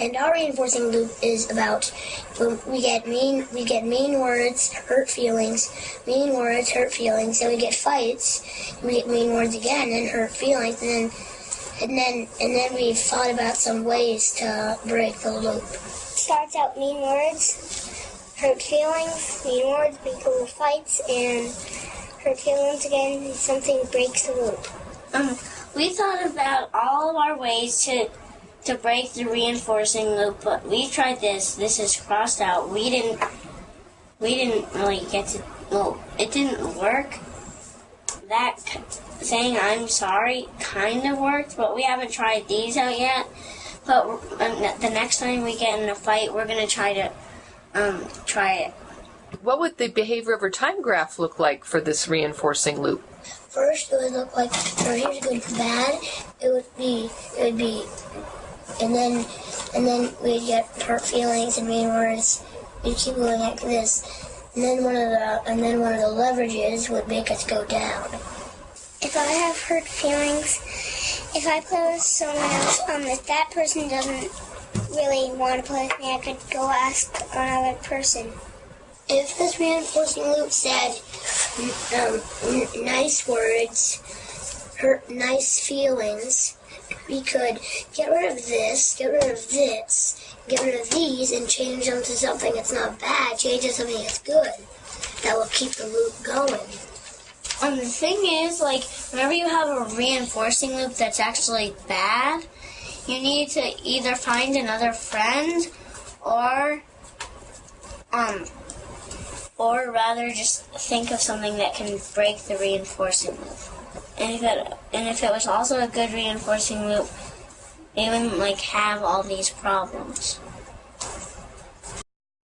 And our reinforcing loop is about we get mean we get mean words, hurt feelings, mean words, hurt feelings, then we get fights, we get mean words again and hurt feelings, and then and then and then we thought about some ways to break the loop. Starts out mean words, hurt feelings, mean words, big little fights, and hurt feelings again. Something breaks the loop. We thought about all of our ways to to break the reinforcing loop, but we tried this. This is crossed out. We didn't. We didn't really get to. Well, it didn't work. That saying "I'm sorry" kind of worked, but we haven't tried these out yet. But um, the next time we get in a fight, we're gonna try to um, try it. What would the behavior over time graph look like for this reinforcing loop? First, it would look like or here's good bad. It would be it would be, and then and then we'd get hurt feelings and mean words. We'd keep going like this, and then one of the and then one of the leverages would make us go down. If I have hurt feelings, if I play with someone else, um, if that person doesn't really want to play with me, I could go ask another person. If this reinforcing loop said um, nice words, hurt nice feelings, we could get rid of this, get rid of this, get rid of these, and change them to something that's not bad, change it to something that's good. That will keep the loop going. And the thing is, like, whenever you have a reinforcing loop that's actually bad, you need to either find another friend or, um, or rather just think of something that can break the reinforcing loop. And if it, and if it was also a good reinforcing loop, it wouldn't, like, have all these problems.